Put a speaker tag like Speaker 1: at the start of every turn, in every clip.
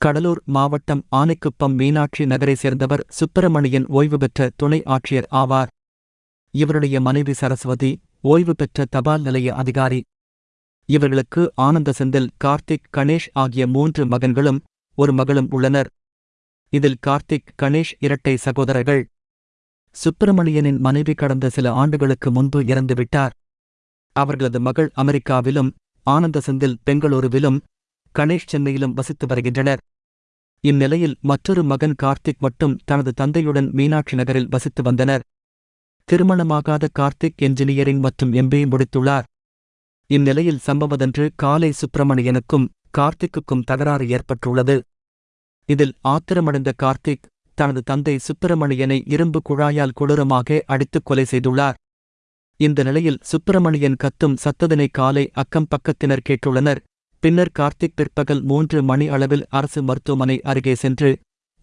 Speaker 1: கடலூர் மாவட்டம் ஆனைக்குப்பம் மீனாட்சி நகரை சேர்ந்தவர் சுப்பிரமணியன் ஓய்வு பெற்ற துணை ஆட்சியர் ஆவார். இவருடைய மனைவி சரஸ்வதி ஓய்வு பெற்ற தபால் நிலைய அதிகாரி. இவர்களுக்கு ஆனந்த செந்தில் கார்த்திக் கணேஷ் ஆகிய மூன்று மகன்களும் ஒரு மகளும் உள்ளனர். இதில் கார்த்திக் கணேஷ் இரட்டை சகோதரர்கள். சுப்பிரமணியனின் மனைவி கடந்த சில ஆண்டுகளுக்கு முன்பு இறந்துவிட்டார். அவர்களது மகள் அமெரிக்காவிலும் ஆனந்த செந்தில் பெங்களூருவிலும் கணேஷ் சென்னையிலும் வசித்து வருகின்றனர். இந்நிலையில் மற்றொரு மகன் கார்த்திக் மட்டும் தனது தந்தையுடன் மீனாட்சி நகரில் வசித்து வந்தனர். திருமணமாகாத கார்த்திக் என்ஜினியரிங் மற்றும் எம்பிஏ முடித்துள்ளார். இந்நிலையில் சம்பவதன்று காலை சுப்பிரமணியனுக்கும் கார்த்திக்குக்கும் தகராறு ஏற்பட்டுள்ளது. இதில் ஆத்திரமடைந்த கார்த்திக் தனது தந்தை சுப்பிரமணியனை இரும்பு குழாயால் கொடூரமாக அடித்துக் கொலை செய்துள்ளார். இந்த நிலையில் சுப்பிரமணியன் கத்தும் சத்ததினை காலை அக்கம் பக்கத்தினர் கேட்டுள்ளனர். பின்னர் கார்த்திக் பிற்பகல் மூன்று மணி அளவில் அரசு மருத்துவமனை அருகே சென்று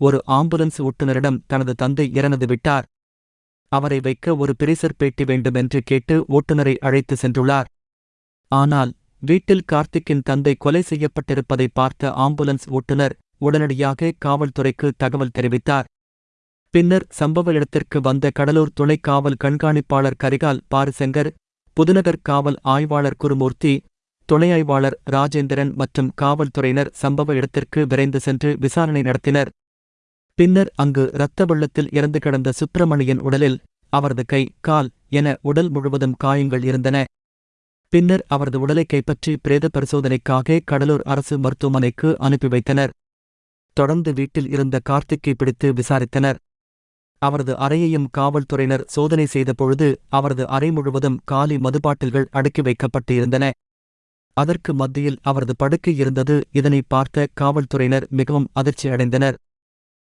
Speaker 1: ஒரு ஆம்புலன்ஸ் ஓட்டுநரிடம் தனது தந்தை இறந்து விட்டார். அவரை வைக்க ஒரு பிரிசர் பேட்டி வேண்டுமென்று கேட்டு ஓட்டுநரை அழைத்து சென்றுள்ளார். ஆனால் வீட்டில் கார்த்திக்கின் தந்தை கொலை செய்யப்பட்டிருப்பதை பார்த்த ஆம்புலன்ஸ் ஓட்டுநர் உடனடியாக காவல்துறைக்கு தகவல் தெரிவித்தார். பின்னர் சம்பவ இடத்திற்கு வந்த கடலூர் துணை காவல் கண்காணிப்பாளர் கரிகால் பாரிசங்கர் புதுநகர் காவல் ஆய்வாளர் குருமூர்த்தி துணையாய்வாளர் ராஜேந்திரன் மற்றும் காவல்துறையினர் சம்பவ இடத்திற்கு விரைந்து சென்று விசாரணை நடத்தினர். பின்னர் அங்கு இரத்த வெள்ளத்தில் இறந்து கிடந்த சுப்பிரமணியன் உடலில் அவரது கை கால் என உடல் முழுவதும் காயங்கள் இருந்தன. பின்னர் அவரது உடலை கைப்பற்றி பிரேத பரிசோதனைக்காக கடலூர் அரசு மருத்துவமனைக்கு அனுப்பி வைத்தனர். தொடர்ந்து வீட்டில் இருந்த கார்த்திக்கை பிடித்து விசாரித்தனர். அவரது அறையையும் காவல்துறையினர் சோதனை செய்தபொழுது அவரது அறை முழுவதும் காலி மதுபாட்டில்கள் அடுக்கி வைக்கப்பட்டு இருந்தன அதற்கு மத்தியில் அவரது படுக்கை இருந்தது. இதனை பார்த்த காவல்துறையினர் மிகவும் அதிர்ச்சி அடைந்தனர்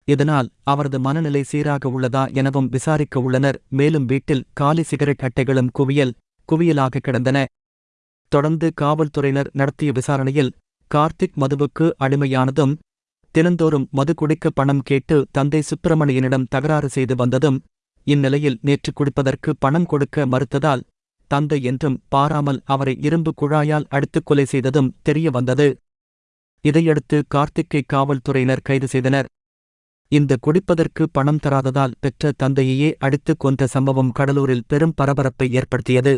Speaker 1: இதனால் அவரது மனநிலை சீராக உள்ளதா எனவும் விசாரிக்க உள்ளனர். மேலும் வீட்டில் காலி சிகரெட் அட்டைகளும் குவியல் குவியலாக கிடந்தன. தொடர்ந்து காவல்துறையினர் நடத்திய விசாரணையில் கார்த்திக் மதுவுக்கு அடிமையானதும் தினந்தோறும் மது குடிக்க பணம் கேட்டு தந்தை சுப்பிரமணியனிடம் தகராறு செய்து வந்ததும் இந்நிலையில் நேற்று குடிப்பதற்கு பணம் கொடுக்க மறுத்ததால் தந்தை என்றும் பாராமல் அவரை இரும்பு குழாயால் அடித்துக் கொலை செய்ததும் தெரிய வந்தது. இதையடுத்து கார்த்திக்கை காவல்துறையினர் கைது செய்தனர். இந்த குடிப்பதற்கு பணம் தராததால் பெற்ற தந்தையையே அடித்துக் கொன்ற சம்பவம் கடலூரில் பெரும் பரபரப்பை ஏற்படுத்தியது.